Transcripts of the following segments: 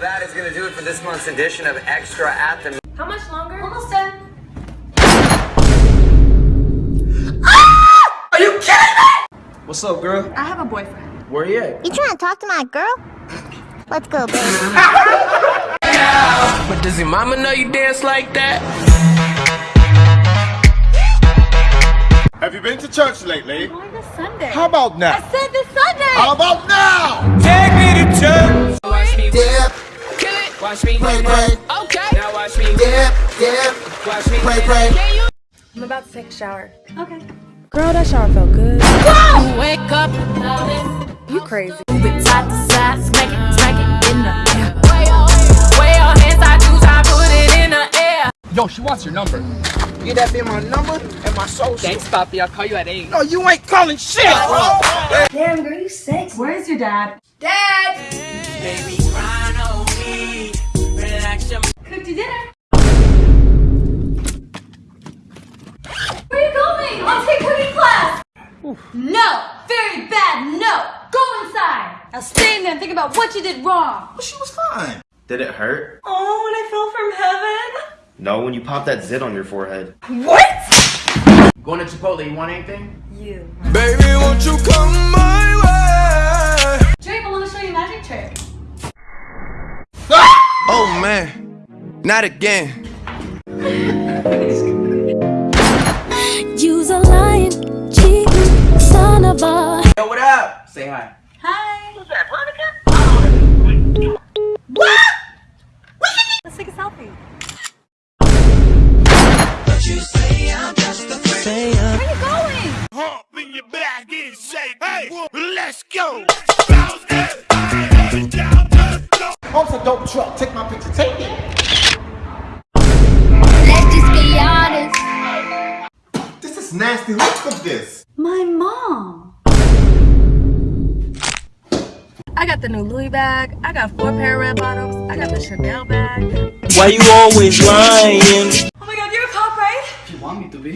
that is gonna do it for this month's edition of Extra at the How much longer? Almost done. Ah! Are you kidding me? What's up, girl? I have a boyfriend. Where you at? You trying to talk to my girl? Let's go, baby. But does your mama know you dance like that? Have you been to church lately? Going this Sunday. How about now? I said this Sunday. How about now? Take me to church. Watch me dip, Kill it. Watch me. pray, pray. Okay. Now watch me. Dip, dip, Watch me. pray, pray. I'm about to take a shower. Okay. Girl, that shower felt good. Whoa! Wake up. You crazy. Move it side to side. Smack it, smack it in the air. Way your, hands, I do, I put it in the air. Yo, she wants your number. Get that be my number and my social. Thanks, Poppy. I'll call you at 8. No, you ain't calling shit, bro. Damn, girl, you sexy. Where's your dad? Dad! Cooked you dinner. Where are you going? I'll take cooking class. No, very bad. No, go inside. Now stay in there and think about what you did wrong. Well, she was fine. Did it hurt? Oh, when I fell from heaven. No, when you popped that zit on your forehead. What? Going to Chipotle, you want anything? You. Baby, won't you come my way? Drake, I want to show you a magic trick. Oh man, not again. You's a lying, cheating son of a. Yo, what up? Say hi. Hi. Who's that, Veronica? What? Let's take a selfie. I got the Chanel bag. Why you always lying? Oh my god, you're a cop, right? If you want me to be.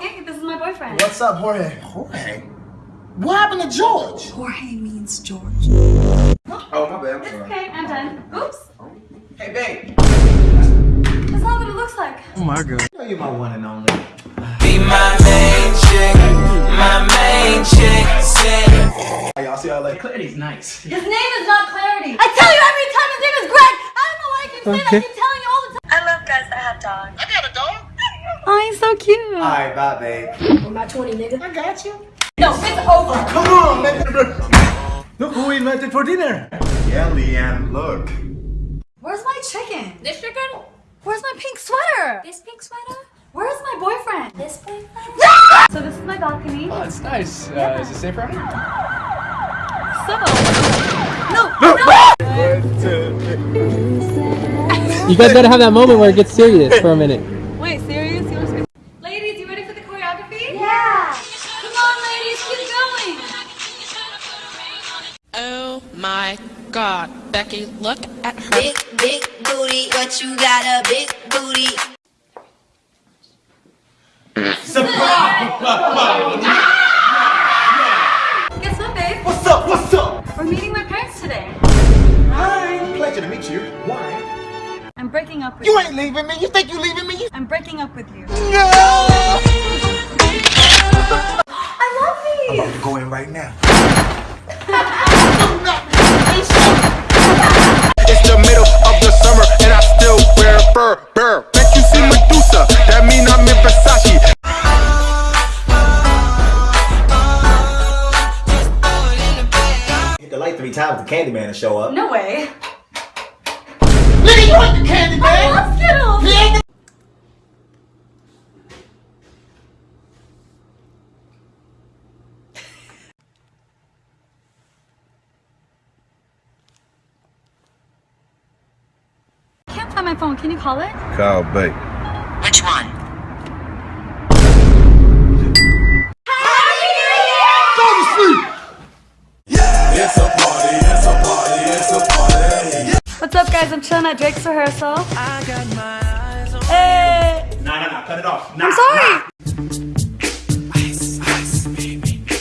Hey, this is my boyfriend. What's up, Jorge? Jorge? What happened to George? Jorge means George. Oh, my bad. I'm sorry. Okay, I'm done. Oops. Hey, babe. That's not what it looks like. Oh You know you're my one and only. Be my main chick. My main chick. Say. Hey, y'all see how like Clarity's nice. His name is not Clarity. I tell you every time his name is Greg. I don't know why I keep saying that. I keep telling you all the time. I love guys that have dogs. I got a dog. Oh, he's so cute. Alright, bye, babe. I'm not 20, nigga. I got you. No, it's over. Come on, man. Look who we invited for dinner. Yeah, Leanne, look. Where's my chicken? This chicken? Where's my pink sweater? This pink sweater? Where's my boyfriend? This boyfriend? so this is my balcony. Oh, it's nice. Uh, is it safe right now? So. No, no. You guys gotta have that moment where it gets serious for a minute. Wait, serious? You want to Ladies, you ready for the choreography? Yeah. Come on, ladies, keep going. Oh my god. Becky, look at her. Big, big booty, but you got a big booty. Guess Pleasure to meet you. Why? I'm breaking up with You you. ain't leaving me. You think you leaving me? You I'm breaking up with you. no. I love these. Go in right now. It's the middle of the summer and I still wear fur. Burr. Bet you see Medusa. That mean I'm in Versace. Hit the light three times. The Candyman to show up. No way. Nigga, you ain't the candy man. I love Skittles. Yeah. I can't find my phone. Can you call it? Kyle Bate. Which one? Chilling at Drake's rehearsal. I got my eyes on Hey! Nah, nah, nah, cut it off. I'm sorry!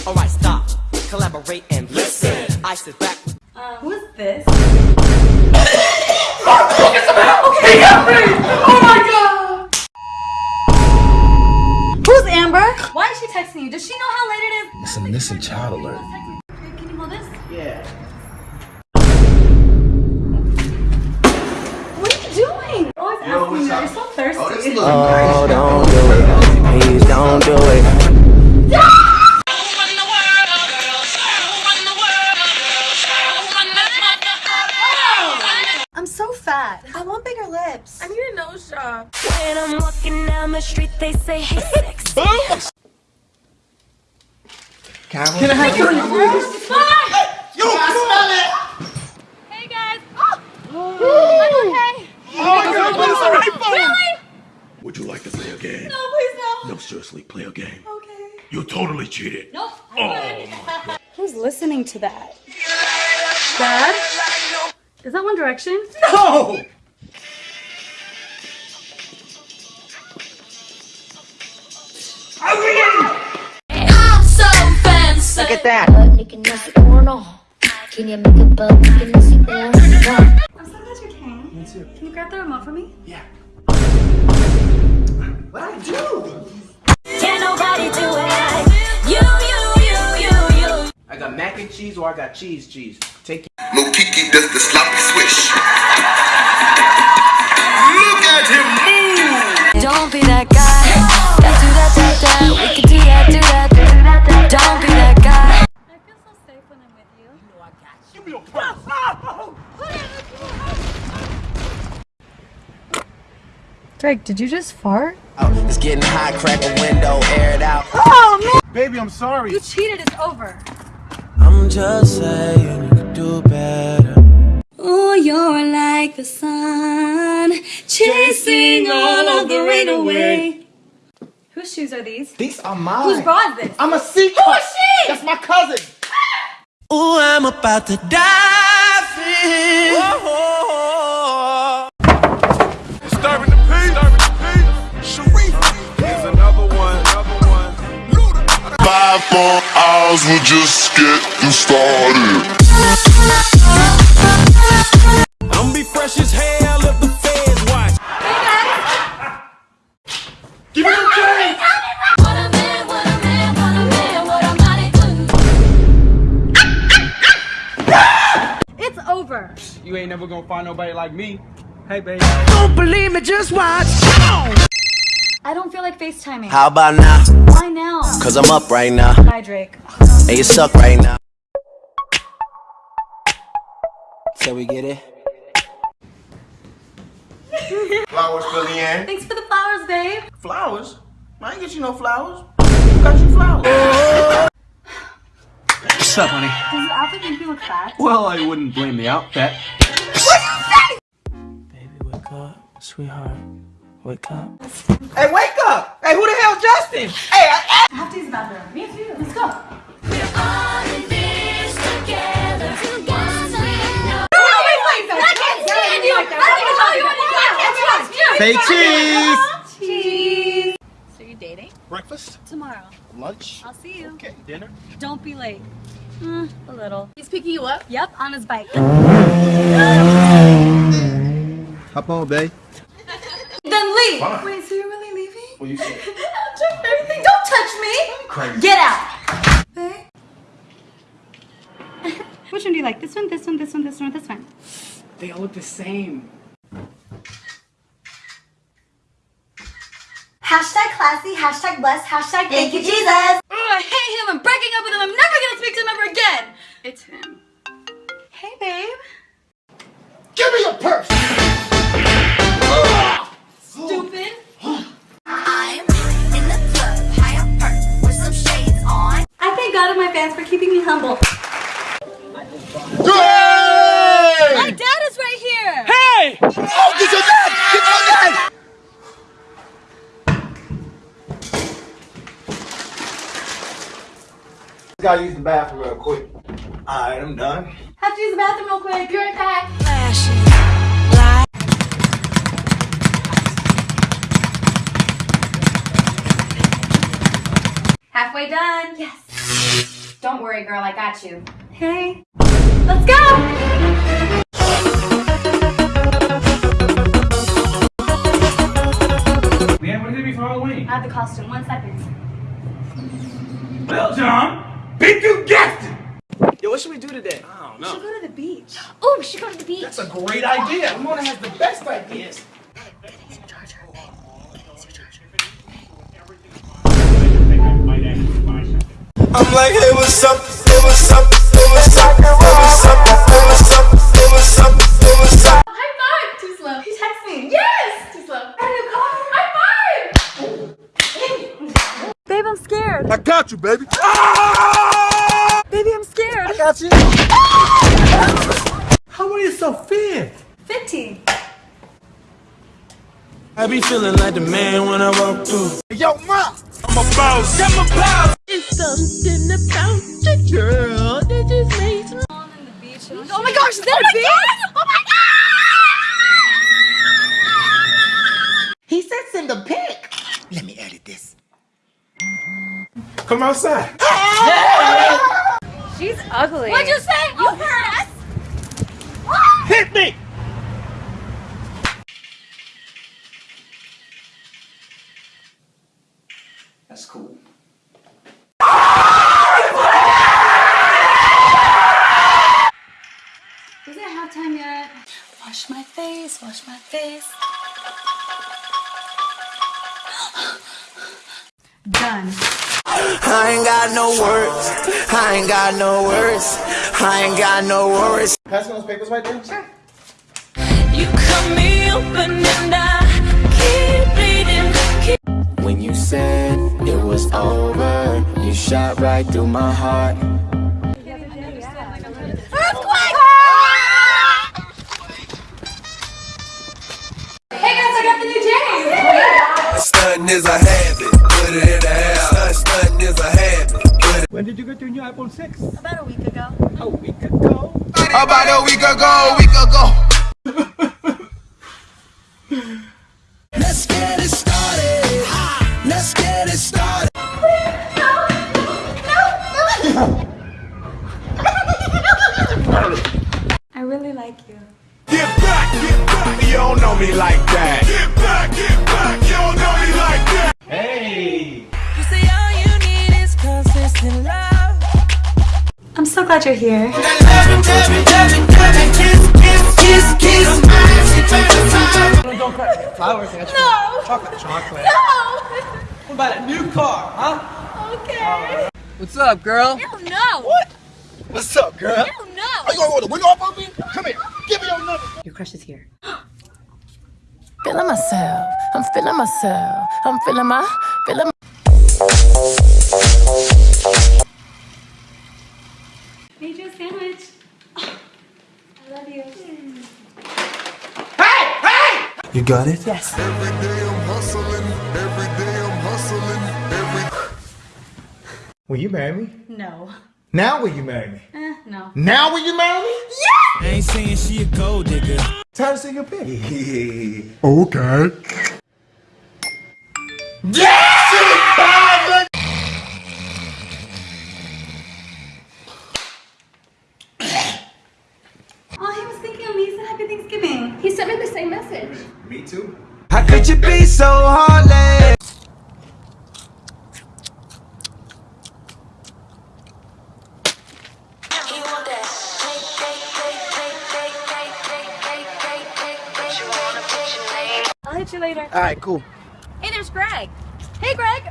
Alright, stop. Collaborate and listen. I sit back. Uh, who is this? Who's Can I have your Hey guys! Oh! I'm okay! Oh, oh, oh, really? Would you like to play a game? No, please no. No, seriously, play a game. Okay. You totally cheated. Nope. I'm good. Who's listening to that? Dad? Is that One Direction? No! I'm so fancy! Look at that. Can you make a bug? Can you see I'm so glad you came. Me too. Can you grab the remote for me? Yeah. What I do? Can't nobody do it like you, you, you, you, you. I got mac and cheese or I got cheese cheese. Take Lil Kiki does the sloppy swish. Drake, did you just fart? Oh, It's getting hot, crack a window, air it out. Oh man! Baby, I'm sorry. You cheated, it's over. I'm just saying you could do better. Oh, you're like the sun, chasing all of the rain away. Whose shoes are these? These are mine. Whose bra is this? I'm a secret. Who is she? That's my cousin. Ooh, I'm about to die for you. Luda. Five more hours, we're just getting started. I'm be fresh as hell if the feds watch. Give me the change! What a man, what a man, what a man, what a mighty. It's over. You ain't never gonna find nobody like me. Hey, babe. Don't believe me, just watch. I don't feel like FaceTiming. How about now? Why now? Cause I'm up right now. Bye, Drake. And you suck right now. So we get it? Flowers for Leanne. Thanks for the flowers, babe. Flowers? I ain't get you no flowers. Who got you flowers? What's up, honey? Does this outfit make you look fat? Well, I wouldn't blame the outfit. What you say? Baby, wake up. Sweetheart, wake up. Hey, wake up! Hey, who the hell Justin? Hey, I, I have to use the bathroom. Me too. Let's go. Say cheese! Cheese. So you're dating? Breakfast? Tomorrow. Lunch? I'll see you. Okay, dinner? Don't be late. Mm, a little. He's picking you up? Yep, on his bike. Hop on, babe. Then leave. Fine. Wait, so you're really leaving? What you say? I'll touch everything. Don't touch me. Crazy. Get out. Babe. Which one do you like? This one, this one, this one, this one, or this one? They all look the same. Hashtag classy, hashtag blessed, hashtag thank you, Jesus. Oh, I hate him. I'm breaking up with him. I'm never going to speak to him ever again. It's him. Hey, babe. Give me your purse! fans for keeping me humble. Yay! My dad is right here! Hey! Oh, get your dad! Get your dad! Gotta use the bathroom real quick. Alright, I'm done. Have to use the bathroom real quick. Be right back. Flashing. halfway done. Yes. Don't worry, girl. I got you. Hey, Let's go. Man, what did it be for Halloween? I have the costume. One second. Well, John, big you guessed it! Yo, what should we do today? I don't We should go to the beach. Oh, we should go to the beach. That's a great idea. Ramona has the best ideas. I'm like, hey, what's up? Hey, what's up? Hey, what's up? Hey, what's up? Hey, what's up? Hey, what's up? Hey, what's up? High five! Too slow. He texted me. Yes! Too slow. I need a car. High five! Babe, I'm scared. I got you, baby. Ah! Baby, I'm scared. I got you. How are you so fit? 15. I be feeling like the man when I walk through. Yo, ma, I'm a boss. I'm a boss. It's something about the girl that just makes me. Oh my gosh, is that a beach? Oh my god! He said send a pic. Let me edit this. Come outside. She's ugly. What'd you say? You heard us. Hit me. Words. I ain't got no words. I ain't got no worries. Pass me those papers right there. Sure. You cut me open and I keep bleeding. Keep When you said it was over, you shot right through my heart. Earthquake! Hey guys, I got the new J's. Stunting is a did you get your new iPhone 6? About a week ago. A week ago. About a week ago, week ago. So glad you're here. Flowers. I got you No! chocolate. Chocolate. No! What about a new car, huh? Okay. What's up, girl? Hell no! What? What's up, girl? Hell no! Are you gonna roll the window up on me? Come here. Give me your number. Your crush is here. Feeling myself. I'm feeling myself. I'm feeling my, feeling Made you a sandwich. I love you. You got it? Yes. Every day I'm hustling. Every day I'm hustling. Every Will you marry me? No. Now will you marry me? Eh, no. Now will you marry me? I ain't saying she a gold digger. Time to see your pic. Okay. Oh, cool. Hey, there's Greg. Hey, Greg.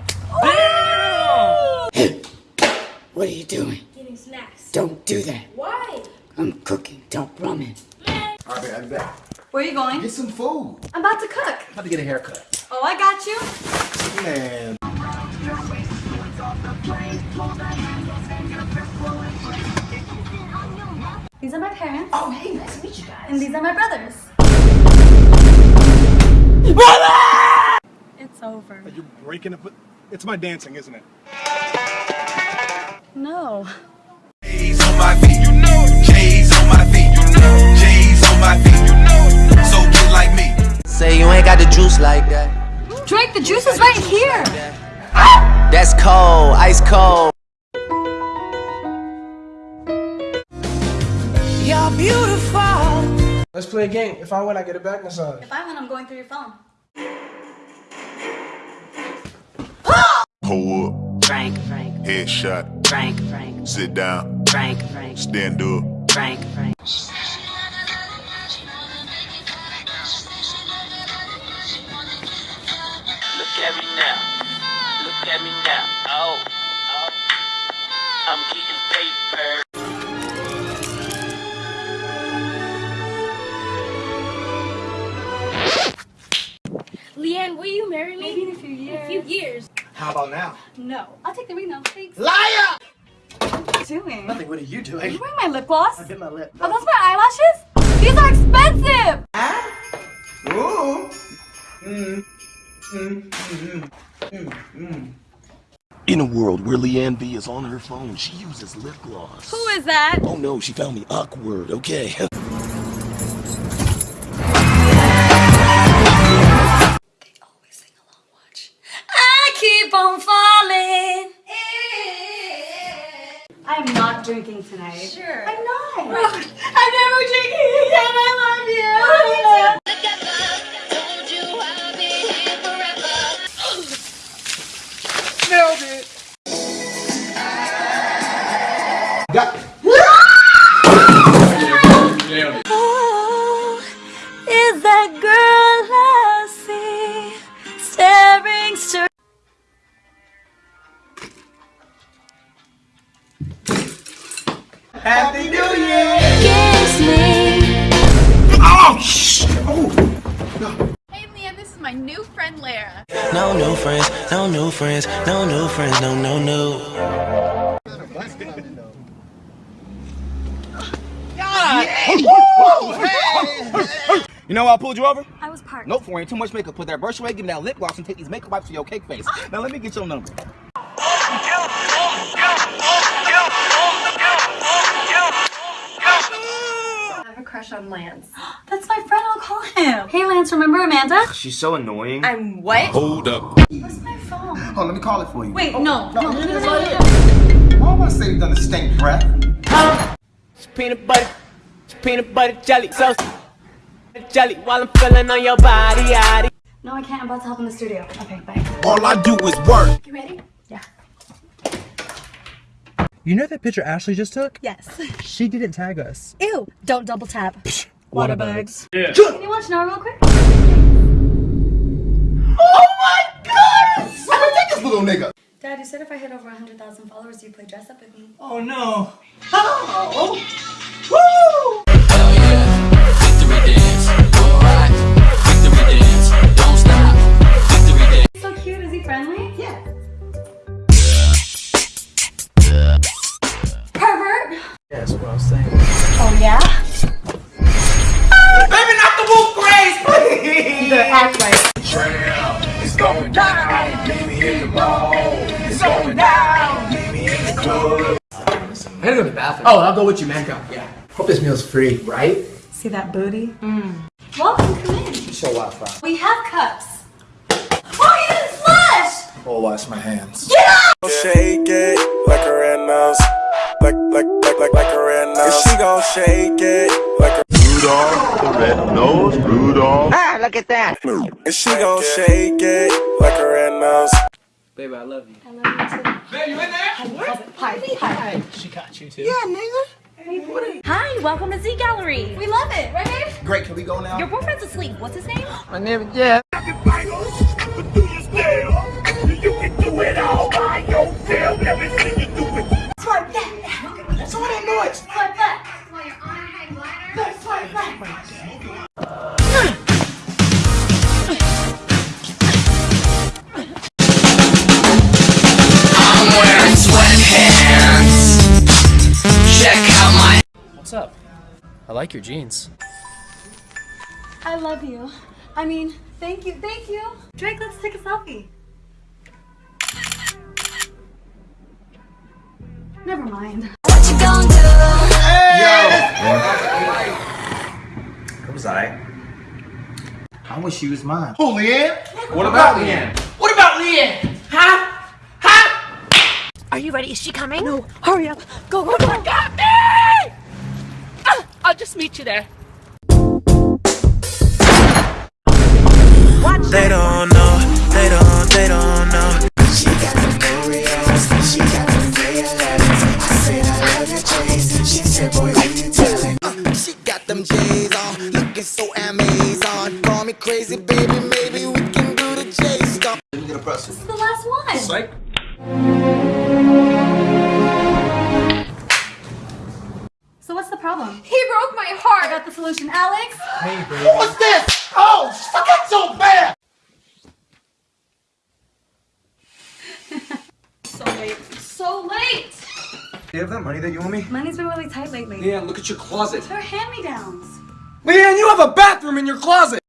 What are you doing? Getting snacks. Don't do that. Why? I'm cooking. Don't run All right, I'll be back. Where are you going? Get some food. I'm about to cook. About to get a haircut. Oh, I got you. Man. These are my parents. Oh, hey, nice to meet you guys. And these are my brothers. It's over. Are you breaking up? It's my dancing, isn't it? No. J's on my feet, you know. J's on my feet, you know. J's on my feet, you know. So get like me. Say you ain't got the juice like that. Drake, the juice is right here. That's cold, ice cold. You're beautiful. Let's play a game. If I win, I get a back massage. If I win, I'm going through your phone. Hold up. Frank, Frank, Headshot. Frank, Frank, Sit down. Frank, Frank, Stand up. Frank, Frank. Look at me now. Look at me now. Oh, oh. I'm getting paper. About now? No. I'll take the ring now. Thanks. Liar! What are you doing? Nothing. What are you Are doing? you wearing my lip gloss? I bit my lip. Are those my eyelashes? These are expensive! Ooh. Mm. Mm. Mm. Mm. Mm. In a world where Leanne B is on her phone, she uses lip gloss. Who is that? Oh no, she found me awkward, okay. drinking tonight. Sure. I'm not. I'm never drinking again. I love you. Pulled you over? I was parked. Nope, for wearing too much makeup. Put that brush away, give me that lip gloss, and take these makeup wipes to your cake face. Ah! Now let me get your number. I have a crush on Lance. That's my friend. I'll call him. Hey, Lance. Remember Amanda? She's so annoying. I'm what? Hold up. Where's my phone? Oh, let me call it for you. Wait, no, oh, no, no, no, no, no, no. Why am I saying you done a stink breath? It's peanut butter, it's peanut butter jelly. So jelly while I'm feeling on your body, yaddy. No, I can't. I'm about to help in the studio. Okay, bye. All I do is work. You ready? Yeah. You know that picture Ashley just took? Yes. She didn't tag us. Ew, don't double tap. Water bugs. Can you watch now real quick? Oh my god! Where take this little nigga? Dad, you said if I hit over 100,000 followers, you play dress up with me. Oh no. Oh. Woo! So cute. Is he friendly? Yeah. Pervert. That's what I was saying. Oh yeah. Baby, not the wolf grace, please! You better act right. It's going down. Meet me in the mall. It's going down. Meet me in the club. I'm gonna go to the bathroom. Oh, I'll go with you, man. Go. Yeah. Hope this meal's free, right? See that booty? Mm. Welcome, come in. Show Wi-Fi. We have cups. Oh, you didn't flush! I'll wash my hands. Get up! Shake it like a red nose. Like, like, like, like, like a red nose. She gon' shake it like a Rudolph the red nose, Rudolph. Ah, look at that. And she gon' shake it like a red nose. Baby, I love you. I love you too. Babe, you in there? Hi, hi. She got you too. Yeah, nigga. Hi, welcome to Z Gallery. We love it, right, babe? Great, can we go now? Your boyfriend's asleep. What's his name? My name is Jeff. Swipe that. What's all that noise? Swipe that. No, swipe that. I'm wearing sweatpants. Check out my. What's up? I like your jeans. I love you. I mean, thank you, thank you. Drake, let's take a selfie. Never mind. What you gonna do? It was I. I wish she was mine. Who, Leanne? What about Leanne? What about Leanne? Huh? Huh? Are you ready? Is she coming? No. Hurry up. Go, go, go. Got me! Ah, I'll just meet you there. Watch They don't know, they don't, they don't know. At your closet. They're hand-me-downs. Leanne, you have a bathroom in your closet.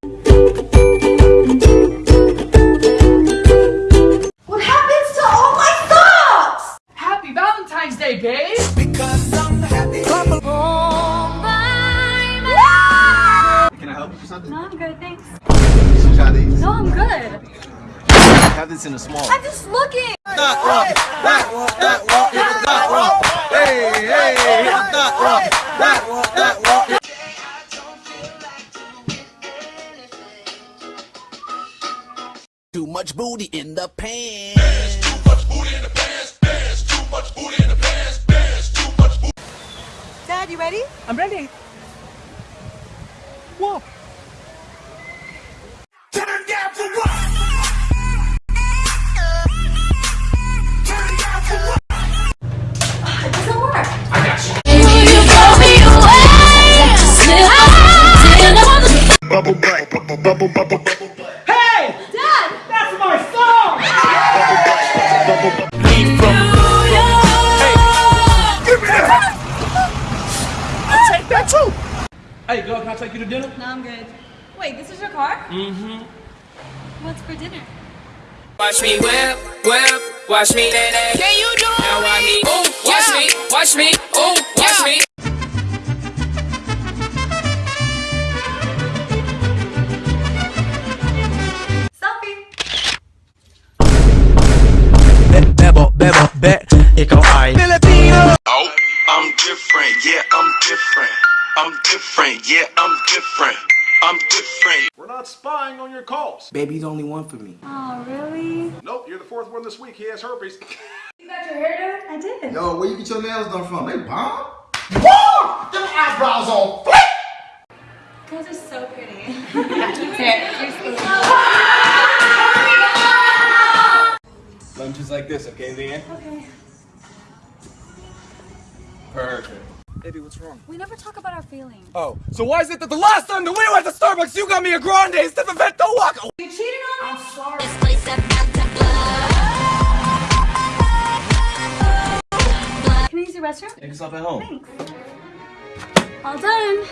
What happens to all my socks? Happy Valentine's Day, babe. Because I'm happy. Can I help you with something? No, I'm good, thanks. Try these. No, I'm good. Have this in a small. I'm just looking. That walk, that walk, that walk, Too much booty in the pants. Dad, you ready? I'm ready. Whoa. Turn down for what? Turn down for what? It doesn't work. Bubble butt, bubble, bubble, bubble, bubble. Hey, girl, can I take you to dinner? No, I'm good. Wait, this is your car? Mm-hmm. What's for dinner? Watch me whip, whip, watch me that that. Can you do it? Now watch me, ooh, watch me, watch me, ooh, watch me. Selfie. Bebo, bebo, be. Ikaw ay. Oh, I'm different, yeah, I'm different. I'm different, yeah, I'm different. I'm different. We're not spying on your calls. Baby's only one for me. Oh, really? Nope, you're the fourth one this week. He has herpes. You got your hair done? I did. Yo, where you get your nails done from? They bomb? Whoa! Them eyebrows on flick! You guys are so pretty. Here, here's the Lunches like this, okay, Leanne? Okay. Perfect. Baby, what's wrong? We never talk about our feelings. Oh, so why is it that the last time that we went to Starbucks, you got me a grande instead of a vento walk? You cheated on me? I'm sorry. Can I use your restroom? Make yourself at home. Thanks. All done.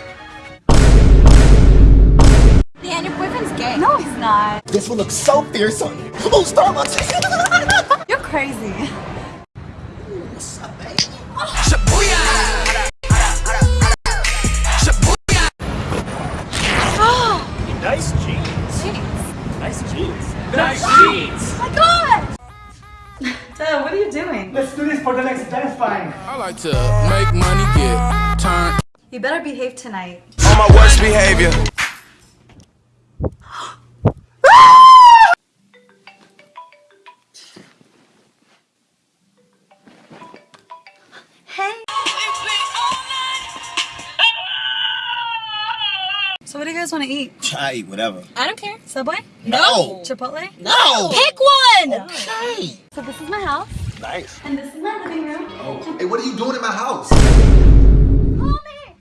Leanne, your boyfriend's gay. No, he's not. This one looks so fierce on you. Oh, Starbucks! You're crazy. Nice doing? Let's do this for the next dance fine. I like to make money get turned You better behave tonight. on my worst behavior. Hey. So what do you guys want to eat? I eat whatever. I don't care. Subway? No. Chipotle? No. Pick one! Okay. So this is my house, Nice. and this is my living room. Oh. Hey, what are you doing in my house? Call me!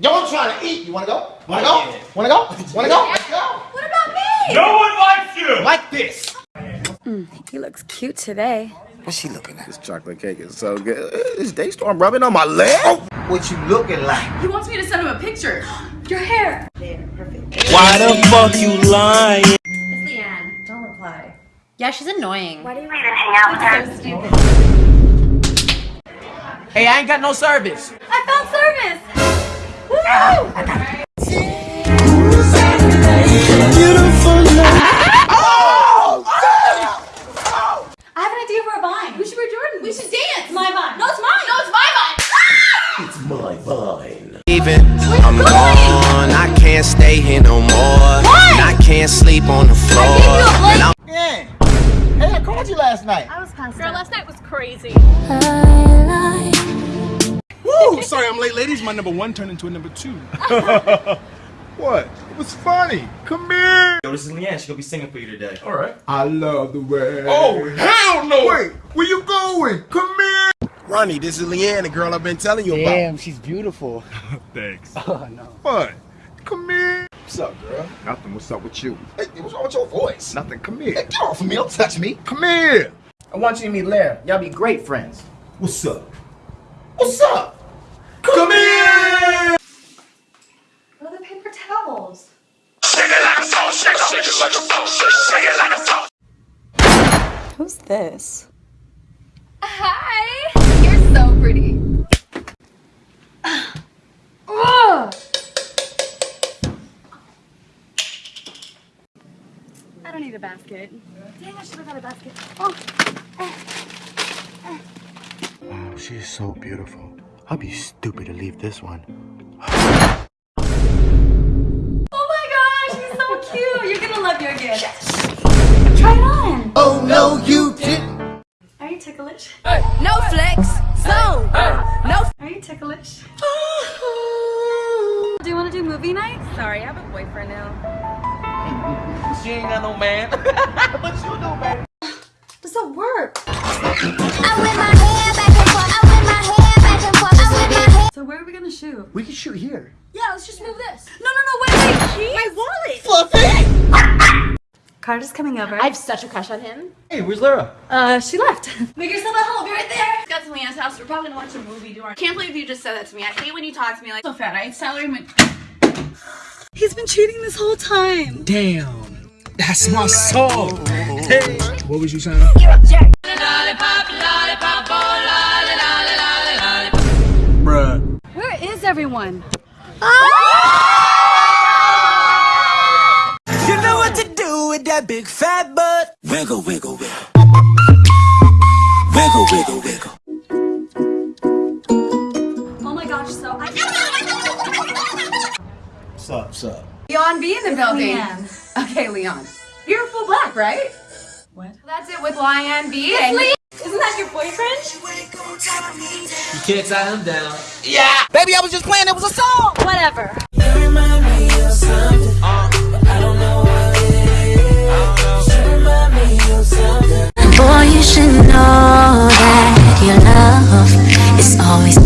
Yo, I'm trying to eat. You wanna go? Wanna go? Wanna go? Wanna go? Let's go. What about me? No one likes you. Like this. Mm, he looks cute today. What's she looking at? This chocolate cake is so good. Is DeStorm rubbing on my leg? Oh, what you looking like? He wants me to send him a picture. Your hair. There, perfect. Why the fuck you lying? It's Leanne. Don't reply. Yeah, she's annoying. Why do you even hang out with her? So stupid. Hey, I ain't got no service. I found service! Woo! Oh, I have an idea for a vine. We should wear Jordan. We should dance. My vine. No, it's mine. No, it's my vine. Ah! It's my vine. Even I'm gone, I can't stay here no more. And I can't sleep on the floor. And I'm Hey, I called you last night. I was passed Girl, last night was crazy. Woo! Sorry I'm late, ladies. My number one turned into a number two. what? It was funny. Come here. Yo, this is Leanne. She's gonna be singing for you today. All right. I love the way. Oh hell no! Wait, where you going? Come here. Ronnie, this is Leanne, the girl I've been telling you about. Damn, she's beautiful. Thanks. Oh no. What? Come here. What's up, girl? Nothing. What's up with you? Hey, what's wrong with your voice? Nothing. Come here. Hey, get off of me. Don't touch me. Come here. I want you to meet Lara. Y'all be great friends. What's up? What's up? Come here. What are the paper towels? Shake it like a sausage. Shake it like a sausage. Shake it like a sausage. Who's this? A basket. Dang, I should have got a basket. Oh. Oh, she's so beautiful. I'd be stupid to leave this one. Oh my gosh, he's so cute. You're gonna love your gift. Try it on. Oh no, you didn't. Are you ticklish? No flex. So. No. Are you ticklish? do you want to do movie night? Sorry, I have a boyfriend now. She ain't got no man. what you do, man? Does that work? So where are we gonna shoot? We can shoot here. Yeah, let's just move this. No, no, no, wait, wait. My wallet. Fluffy! Carter's coming over. I have such a crush on him. Hey, where's Lara? Uh, she left. Make yourself at home. Be right there. Got to Leanne's house. We're probably gonna watch a movie. Do our Can't believe you just said that to me. I hate when you talk to me like so fat. I tell her when. He's been cheating this whole time. Damn. That's my song. Hey. What was you saying? Bruh. Where is everyone? You know what to do with that big fat butt. Wiggle, wiggle, wiggle. Wiggle, wiggle, wiggle. up. Leon B in the it's building. Leanne. Okay, Leon. You're full black, right? What? That's it with Lion B. Isn't that your boyfriend? You can't tie him down. Yeah! Baby, I was just playing, it was a song! Whatever. Boy, you should know that your love is always